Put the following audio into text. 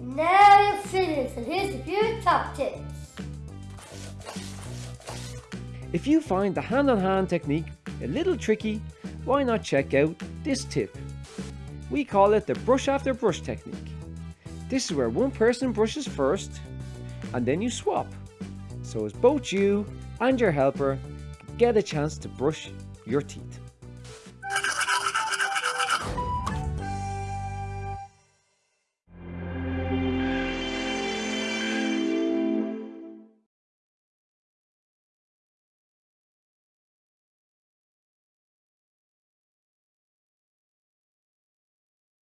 Now you're finished, and here's a few top tips. If you find the hand-on-hand technique a little tricky, why not check out this tip? We call it the brush after brush technique. This is where one person brushes first, and then you swap. So as both you and your helper get a chance to brush your teeth.